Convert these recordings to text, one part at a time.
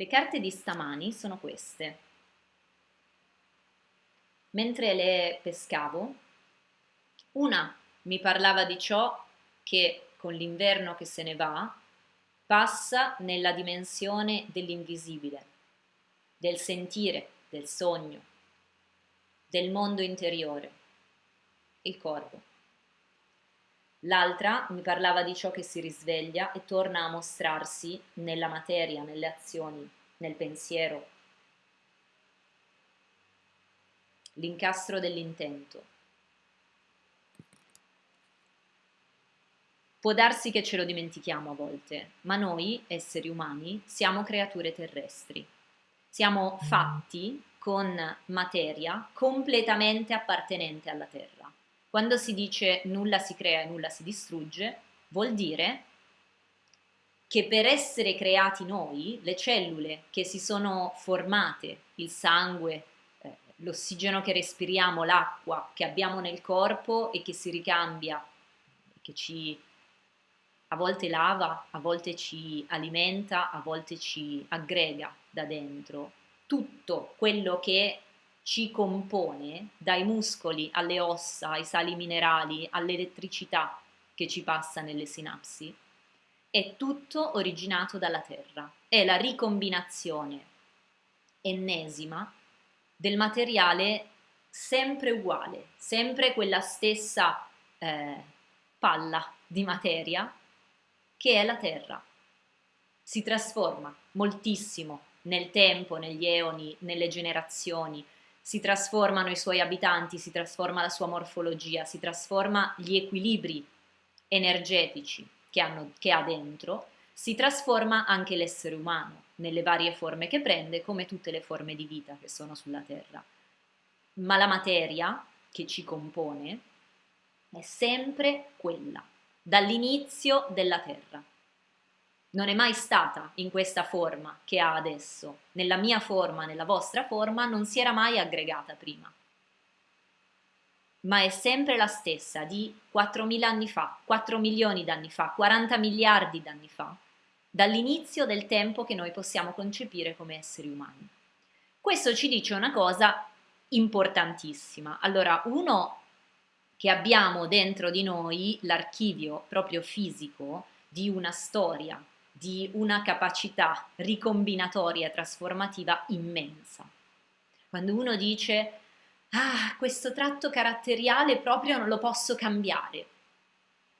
Le carte di stamani sono queste. Mentre le pescavo, una mi parlava di ciò che con l'inverno che se ne va passa nella dimensione dell'invisibile, del sentire, del sogno, del mondo interiore, il corpo. L'altra mi parlava di ciò che si risveglia e torna a mostrarsi nella materia, nelle azioni, nel pensiero. L'incastro dell'intento. Può darsi che ce lo dimentichiamo a volte, ma noi, esseri umani, siamo creature terrestri. Siamo fatti con materia completamente appartenente alla Terra. Quando si dice nulla si crea e nulla si distrugge, vuol dire che per essere creati noi, le cellule che si sono formate, il sangue, eh, l'ossigeno che respiriamo, l'acqua che abbiamo nel corpo e che si ricambia, che ci a volte lava, a volte ci alimenta, a volte ci aggrega da dentro, tutto quello che ci compone, dai muscoli alle ossa, ai sali minerali, all'elettricità che ci passa nelle sinapsi, è tutto originato dalla Terra. È la ricombinazione ennesima del materiale sempre uguale, sempre quella stessa eh, palla di materia che è la Terra. Si trasforma moltissimo nel tempo, negli eoni, nelle generazioni, si trasformano i suoi abitanti, si trasforma la sua morfologia, si trasforma gli equilibri energetici che, hanno, che ha dentro, si trasforma anche l'essere umano nelle varie forme che prende, come tutte le forme di vita che sono sulla Terra. Ma la materia che ci compone è sempre quella, dall'inizio della Terra non è mai stata in questa forma che ha adesso, nella mia forma, nella vostra forma, non si era mai aggregata prima. Ma è sempre la stessa di 4.000 anni fa, 4 milioni d'anni fa, 40 miliardi d'anni fa, dall'inizio del tempo che noi possiamo concepire come esseri umani. Questo ci dice una cosa importantissima. Allora, uno, che abbiamo dentro di noi l'archivio proprio fisico di una storia di una capacità ricombinatoria trasformativa immensa. Quando uno dice, ah, questo tratto caratteriale proprio non lo posso cambiare,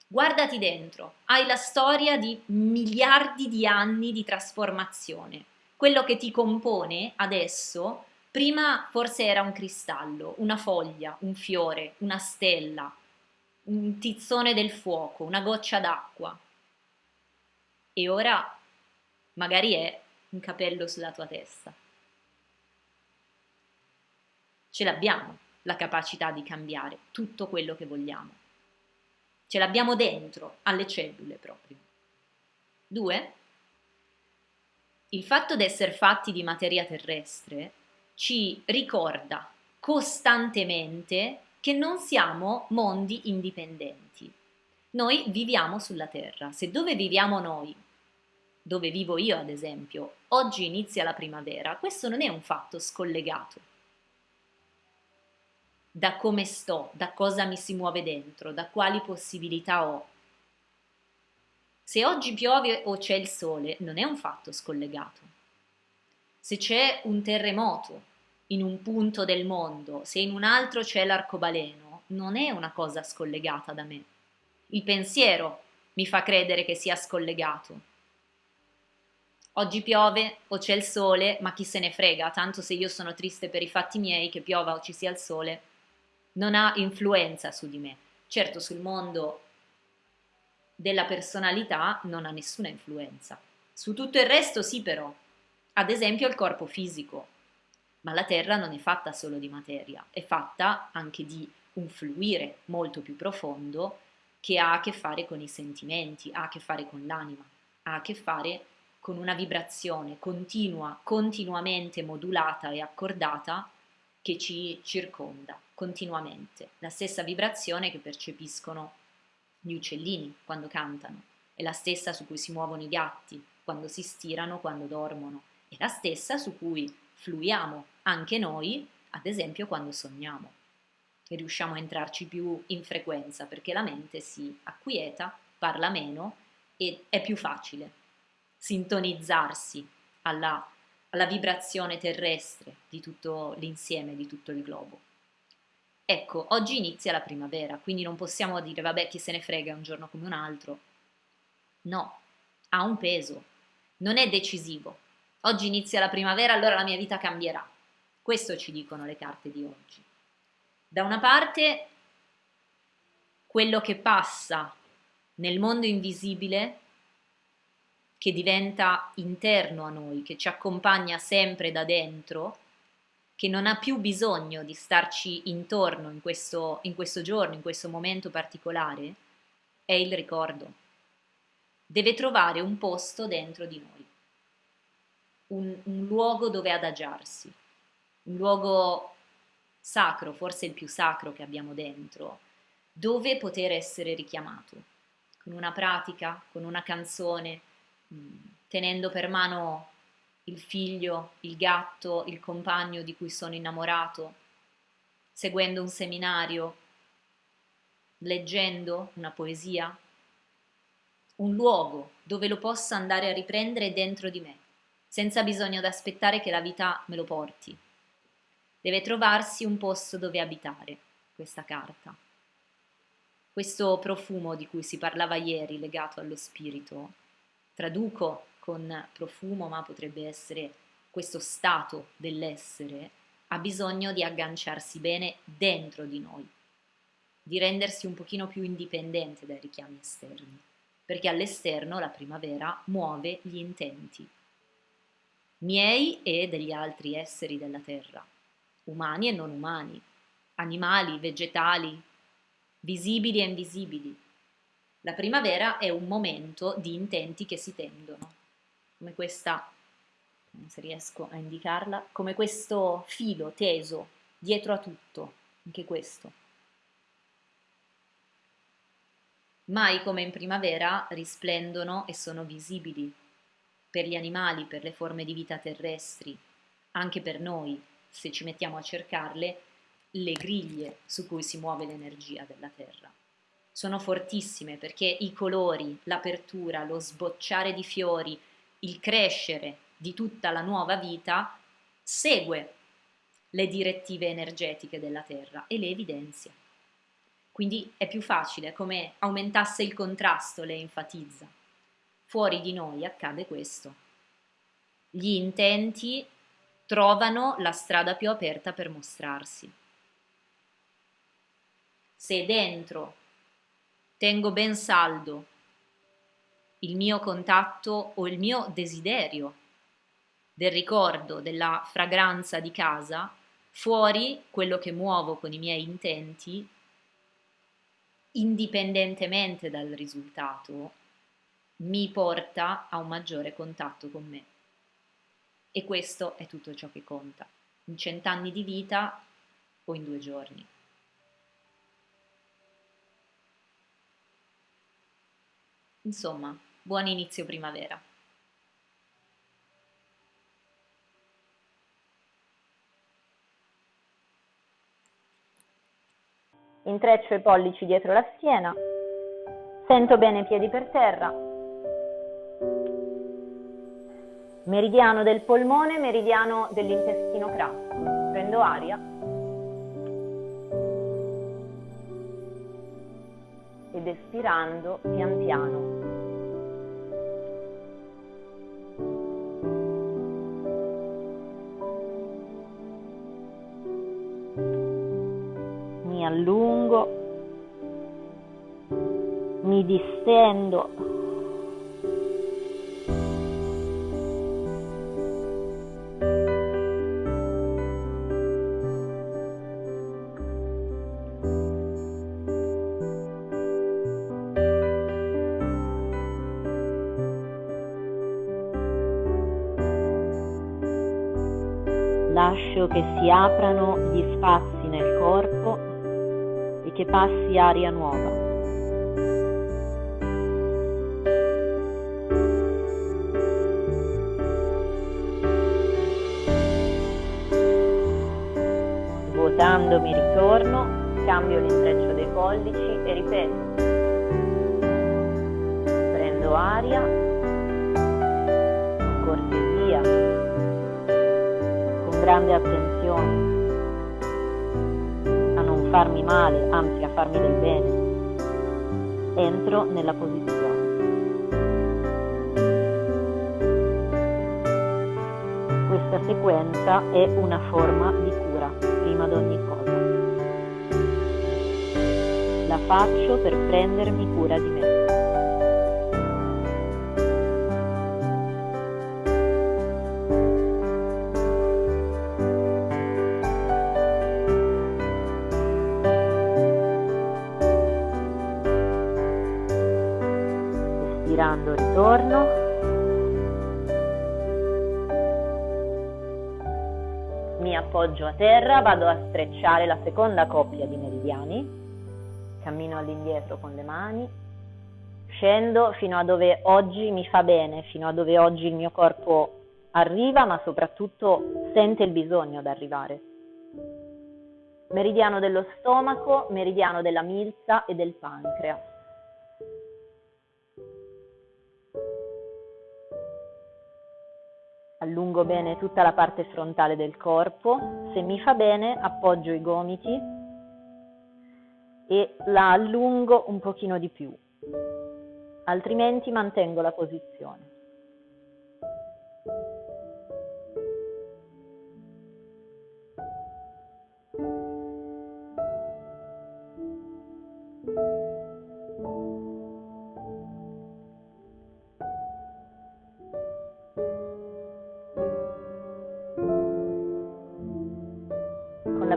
guardati dentro, hai la storia di miliardi di anni di trasformazione. Quello che ti compone adesso, prima forse era un cristallo, una foglia, un fiore, una stella, un tizzone del fuoco, una goccia d'acqua e ora magari è un capello sulla tua testa. Ce l'abbiamo la capacità di cambiare tutto quello che vogliamo. Ce l'abbiamo dentro, alle cellule proprio. Due, il fatto di essere fatti di materia terrestre ci ricorda costantemente che non siamo mondi indipendenti. Noi viviamo sulla Terra. Se dove viviamo noi, dove vivo io ad esempio, oggi inizia la primavera, questo non è un fatto scollegato da come sto, da cosa mi si muove dentro, da quali possibilità ho. Se oggi piove o c'è il sole, non è un fatto scollegato. Se c'è un terremoto in un punto del mondo, se in un altro c'è l'arcobaleno, non è una cosa scollegata da me. Il pensiero mi fa credere che sia scollegato. Oggi piove o c'è il sole, ma chi se ne frega, tanto se io sono triste per i fatti miei, che piova o ci sia il sole, non ha influenza su di me. Certo, sul mondo della personalità non ha nessuna influenza. Su tutto il resto sì però, ad esempio il corpo fisico. Ma la Terra non è fatta solo di materia, è fatta anche di un fluire molto più profondo che ha a che fare con i sentimenti, ha a che fare con l'anima, ha a che fare con una vibrazione continua, continuamente modulata e accordata che ci circonda continuamente, la stessa vibrazione che percepiscono gli uccellini quando cantano, è la stessa su cui si muovono i gatti quando si stirano, quando dormono, è la stessa su cui fluiamo anche noi, ad esempio quando sogniamo e riusciamo a entrarci più in frequenza perché la mente si acquieta, parla meno e è più facile sintonizzarsi alla, alla vibrazione terrestre di tutto l'insieme, di tutto il globo. Ecco, oggi inizia la primavera, quindi non possiamo dire vabbè chi se ne frega un giorno come un altro. No, ha un peso, non è decisivo. Oggi inizia la primavera, allora la mia vita cambierà. Questo ci dicono le carte di oggi. Da una parte quello che passa nel mondo invisibile, che diventa interno a noi, che ci accompagna sempre da dentro, che non ha più bisogno di starci intorno in questo, in questo giorno, in questo momento particolare, è il ricordo. Deve trovare un posto dentro di noi, un, un luogo dove adagiarsi, un luogo sacro, forse il più sacro che abbiamo dentro, dove poter essere richiamato, con una pratica, con una canzone, mm, tenendo per mano il figlio, il gatto, il compagno di cui sono innamorato, seguendo un seminario, leggendo una poesia, un luogo dove lo possa andare a riprendere dentro di me, senza bisogno di aspettare che la vita me lo porti. Deve trovarsi un posto dove abitare questa carta. Questo profumo di cui si parlava ieri legato allo spirito, traduco con profumo, ma potrebbe essere questo stato dell'essere, ha bisogno di agganciarsi bene dentro di noi, di rendersi un pochino più indipendente dai richiami esterni, perché all'esterno la primavera muove gli intenti miei e degli altri esseri della terra umani e non umani, animali, vegetali, visibili e invisibili. La primavera è un momento di intenti che si tendono, come questa, non se riesco a indicarla, come questo filo teso dietro a tutto, anche questo. Mai come in primavera risplendono e sono visibili per gli animali, per le forme di vita terrestri, anche per noi, se ci mettiamo a cercarle, le griglie su cui si muove l'energia della Terra. Sono fortissime perché i colori, l'apertura, lo sbocciare di fiori, il crescere di tutta la nuova vita segue le direttive energetiche della Terra e le evidenzia. Quindi è più facile, come aumentasse il contrasto, le enfatizza. Fuori di noi accade questo. Gli intenti trovano la strada più aperta per mostrarsi. Se dentro tengo ben saldo il mio contatto o il mio desiderio del ricordo, della fragranza di casa, fuori quello che muovo con i miei intenti, indipendentemente dal risultato, mi porta a un maggiore contatto con me. E questo è tutto ciò che conta, in cent'anni di vita o in due giorni. Insomma, buon inizio primavera. Intreccio i pollici dietro la schiena, sento bene i piedi per terra, meridiano del polmone, meridiano dell'intestino grasso. Prendo aria ed espirando pian piano. Mi allungo, mi distendo che si aprano gli spazi nel corpo e che passi aria nuova. Svuotandomi ritorno, cambio l'intreccio dei pollici e ripeto. Prendo aria grande attenzione, a non farmi male, anzi a farmi del bene. Entro nella posizione. Questa sequenza è una forma di cura prima di ogni cosa. La faccio per prendermi cura di me. Appoggio a terra, vado a strecciare la seconda coppia di meridiani, cammino all'indietro con le mani, scendo fino a dove oggi mi fa bene, fino a dove oggi il mio corpo arriva, ma soprattutto sente il bisogno di arrivare. Meridiano dello stomaco, meridiano della milza e del pancreas. Allungo bene tutta la parte frontale del corpo, se mi fa bene appoggio i gomiti e la allungo un pochino di più, altrimenti mantengo la posizione.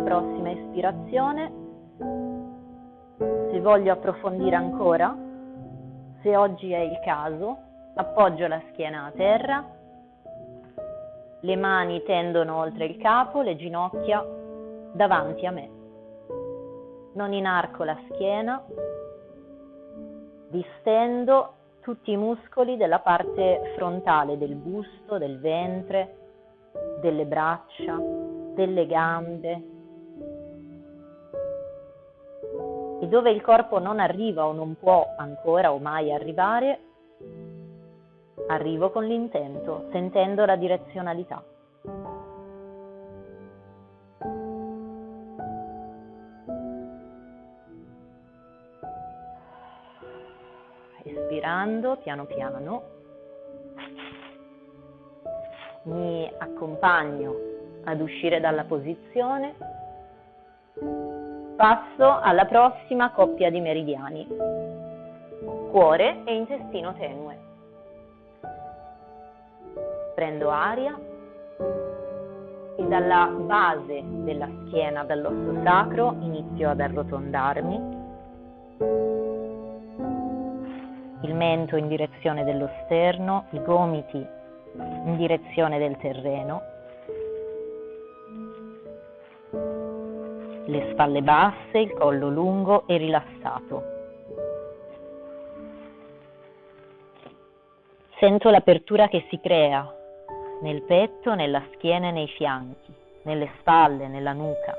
Prossima ispirazione, se voglio approfondire ancora, se oggi è il caso, appoggio la schiena a terra, le mani tendono oltre il capo, le ginocchia davanti a me. Non inarco la schiena, distendo tutti i muscoli della parte frontale del busto, del ventre, delle braccia, delle gambe, e dove il corpo non arriva o non può ancora o mai arrivare, arrivo con l'intento, sentendo la direzionalità. Espirando piano piano, mi accompagno ad uscire dalla posizione Passo alla prossima coppia di meridiani, cuore e intestino tenue. Prendo aria e dalla base della schiena, dall'osso sacro, inizio ad arrotondarmi. Il mento in direzione dello sterno, i gomiti in direzione del terreno le spalle basse, il collo lungo e rilassato. Sento l'apertura che si crea nel petto, nella schiena e nei fianchi, nelle spalle, nella nuca,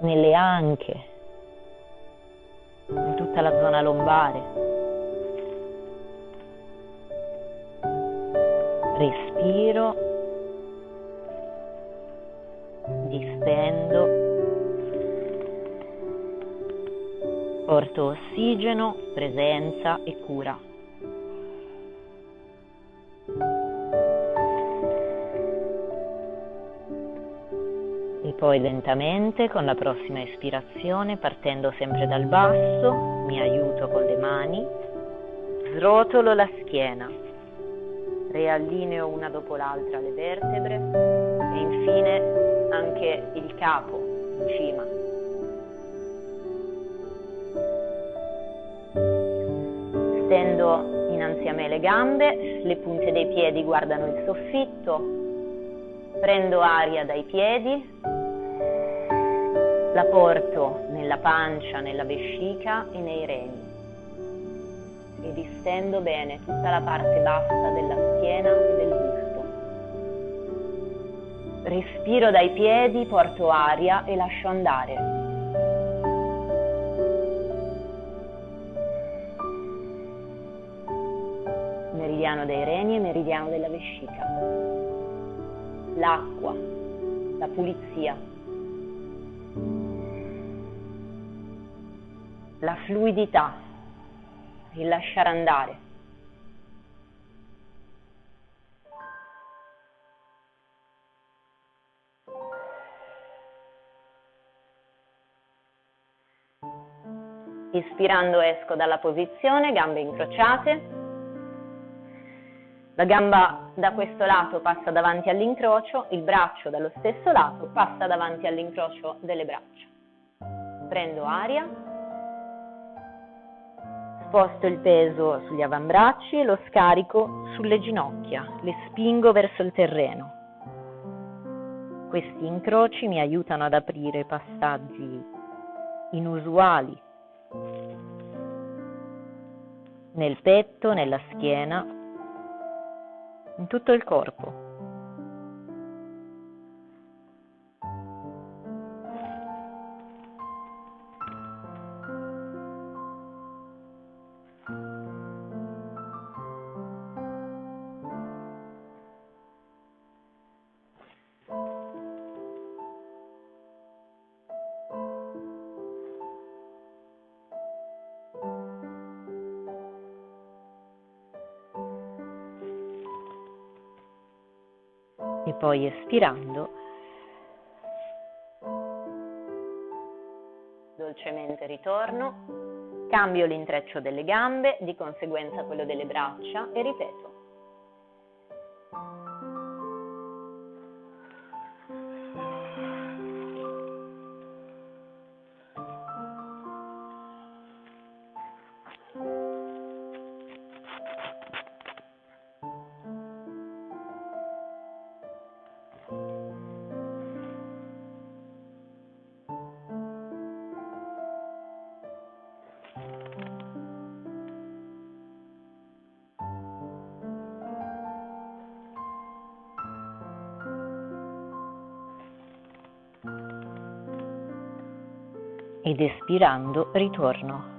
nelle anche, in tutta la zona lombare. Respiro distendo, porto ossigeno, presenza e cura. E poi lentamente con la prossima espirazione, partendo sempre dal basso, mi aiuto con le mani, srotolo la schiena, riallineo una dopo l'altra le vertebre e infine anche il capo in cima. Stendo innanzi a me le gambe, le punte dei piedi guardano il soffitto, prendo aria dai piedi, la porto nella pancia, nella vescica e nei reni e distendo bene tutta la parte bassa della schiena e del Respiro dai piedi, porto aria e lascio andare. Meridiano dei reni e meridiano della vescica. L'acqua, la pulizia, la fluidità, il lasciare andare. Ispirando esco dalla posizione, gambe incrociate. La gamba da questo lato passa davanti all'incrocio, il braccio dallo stesso lato passa davanti all'incrocio delle braccia. Prendo aria, sposto il peso sugli avambracci e lo scarico sulle ginocchia, le spingo verso il terreno. Questi incroci mi aiutano ad aprire passaggi inusuali nel petto, nella schiena, in tutto il corpo. E poi espirando dolcemente ritorno, cambio l'intreccio delle gambe, di conseguenza quello delle braccia e ripeto. Ed espirando ritorno.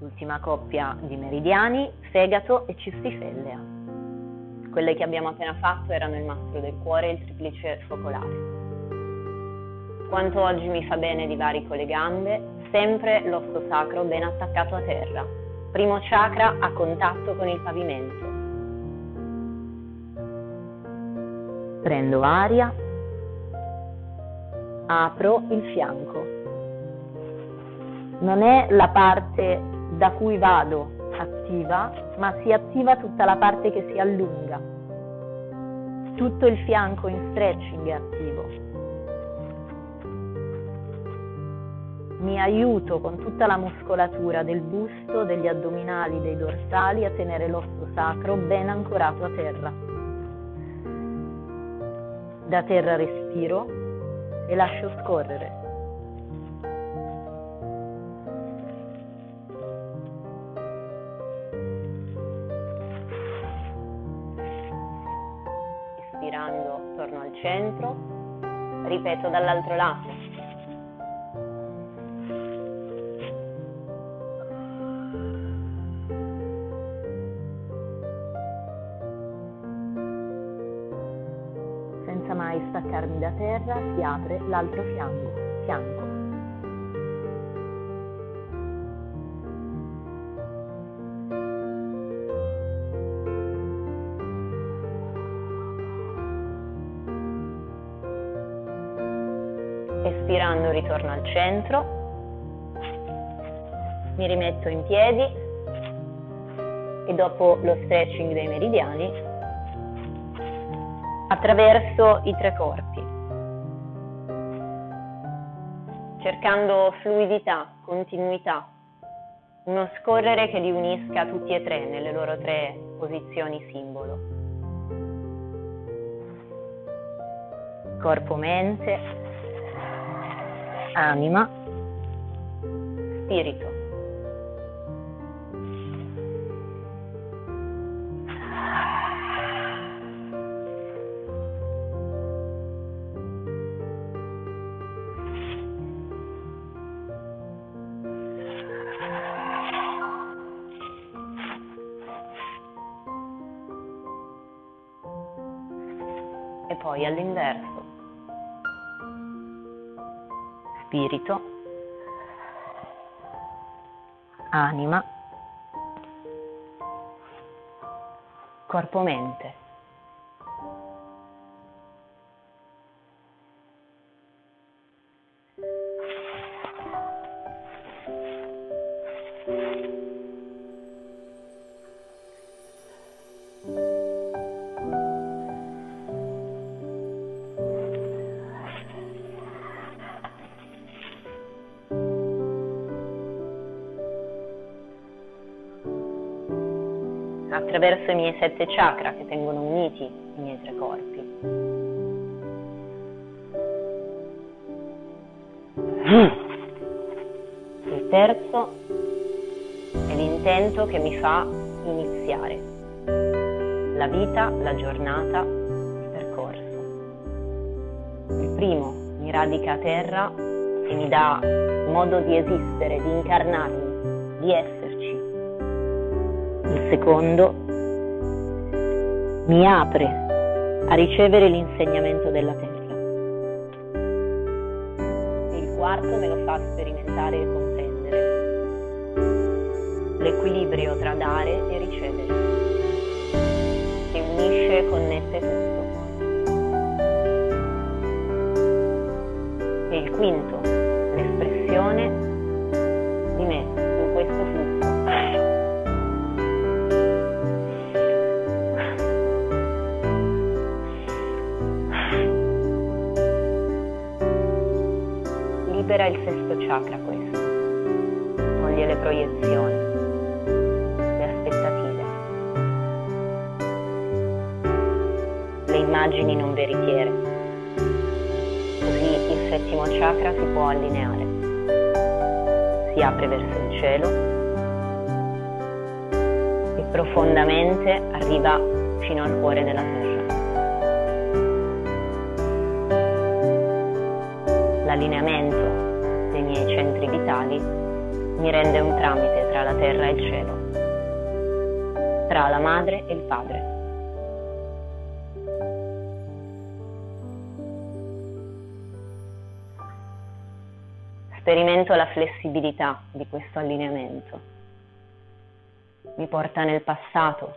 L'ultima coppia di meridiani, fegato e cistifellea. Quelle che abbiamo appena fatto erano il mastro del cuore e il triplice focolare. Quanto oggi mi fa bene di varico le gambe, sempre l'osso sacro ben attaccato a terra. Primo chakra a contatto con il pavimento prendo aria, apro il fianco. Non è la parte da cui vado attiva, ma si attiva tutta la parte che si allunga. Tutto il fianco in stretching è attivo. Mi aiuto con tutta la muscolatura del busto, degli addominali, dei dorsali a tenere l'osso sacro ben ancorato a terra. Da terra respiro e lascio scorrere. Espirando torno al centro, ripeto dall'altro lato. Terra si apre l'altro fianco. fianco. Espirando ritorno al centro, mi rimetto in piedi e dopo lo stretching dei meridiani attraverso i tre corpi, cercando fluidità, continuità, uno scorrere che li unisca tutti e tre nelle loro tre posizioni simbolo. Corpo, mente, anima, spirito. E poi all'inverso. Spirito, anima, corpo-mente. Attraverso i miei sette chakra che tengono uniti i miei tre corpi. Il terzo è l'intento che mi fa iniziare la vita, la giornata, il percorso. Il primo mi radica a terra e mi dà modo di esistere, di incarnarmi, di esserci. Il secondo mi apre a ricevere l'insegnamento della terra. Il quarto me lo fa sperimentare e comprendere l'equilibrio tra dare e ricevere, che unisce e connette tutto. E il quinto, l'espressione libera il sesto chakra questo, toglie le proiezioni, le aspettative, le immagini non veritiere. Così il settimo chakra si può allineare, si apre verso il cielo e profondamente arriva fino al cuore della terra. L'allineamento dei miei centri vitali mi rende un tramite tra la terra e il cielo, tra la madre e il padre. Sperimento la flessibilità di questo allineamento. Mi porta nel passato,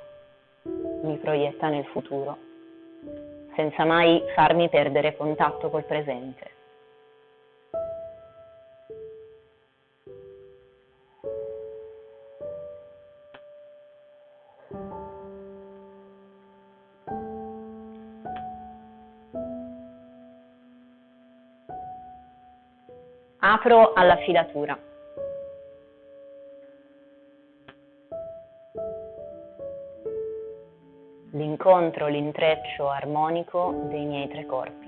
mi proietta nel futuro, senza mai farmi perdere contatto col presente. Apro alla filatura. L'incontro, l'intreccio armonico dei miei tre corpi.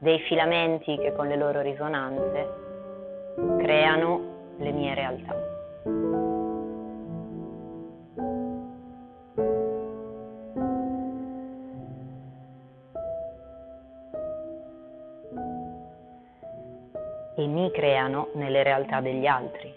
Dei filamenti che con le loro risonanze creano le mie realtà. E mi creano nelle realtà degli altri.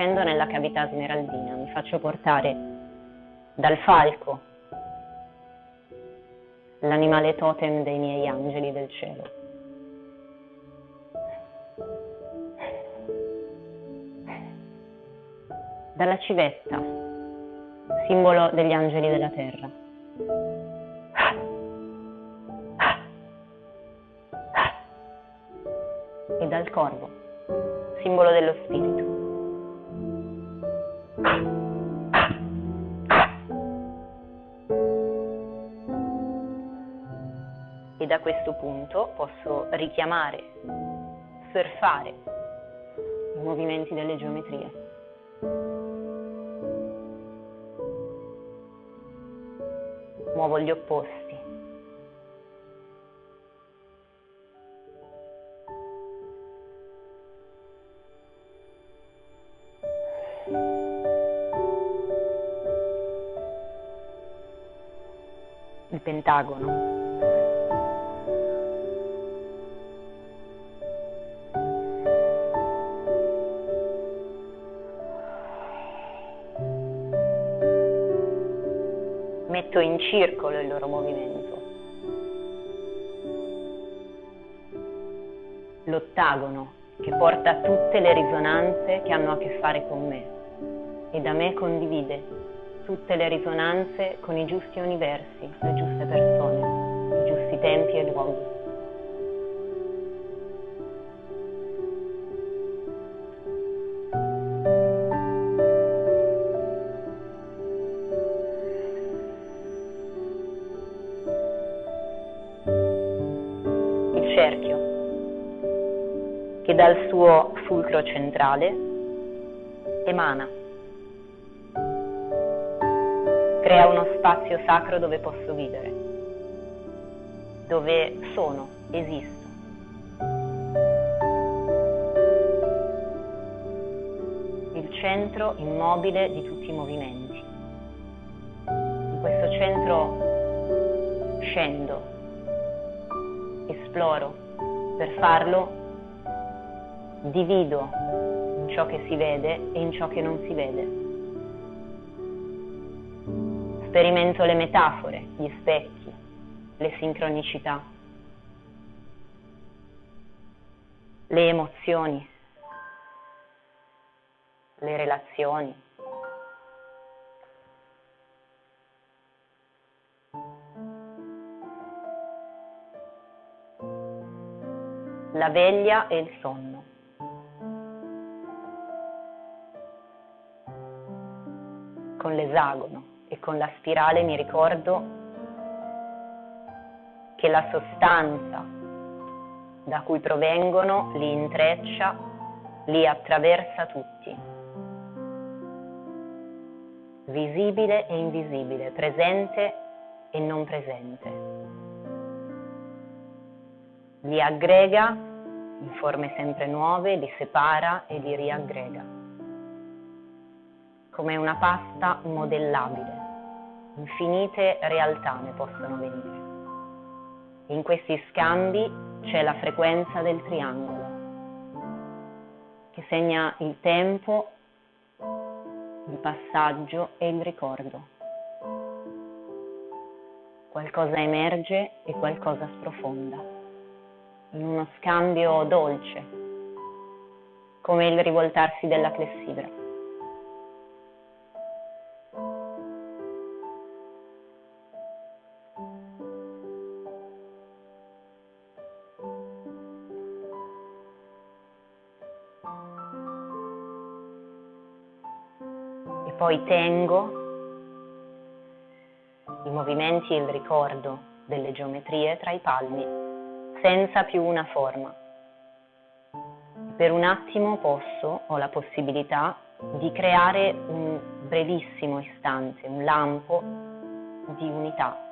Discendo nella cavità smeraldina, mi faccio portare dal falco, l'animale totem dei miei angeli del cielo. Dalla civetta, simbolo degli angeli della terra. E dal corvo, simbolo dello spirito. E da questo punto posso richiamare, surfare i movimenti delle geometrie. Muovo gli opposti. Pentagono. metto in circolo il loro movimento. L'ottagono che porta tutte le risonanze che hanno a che fare con me e da me condivide tutte le risonanze con i giusti universi, le giuste persone, i giusti tempi e luoghi. che dal suo fulcro centrale emana. Crea uno spazio sacro dove posso vivere, dove sono, esisto. Il centro immobile di tutti i movimenti. In questo centro scendo, esploro, per farlo divido in ciò che si vede e in ciò che non si vede. Sperimento le metafore, gli specchi, le sincronicità, le emozioni, le relazioni. La veglia e il sonno. con l'esagono con la spirale mi ricordo che la sostanza da cui provengono li intreccia, li attraversa tutti. Visibile e invisibile, presente e non presente. Li aggrega in forme sempre nuove, li separa e li riaggrega come una pasta modellabile. Infinite realtà ne possono venire. In questi scambi c'è la frequenza del triangolo, che segna il tempo, il passaggio e il ricordo. Qualcosa emerge e qualcosa sprofonda, in uno scambio dolce, come il rivoltarsi della clessidra. Poi tengo i movimenti e il ricordo delle geometrie tra i palmi senza più una forma. Per un attimo posso, ho la possibilità di creare un brevissimo istante, un lampo di unità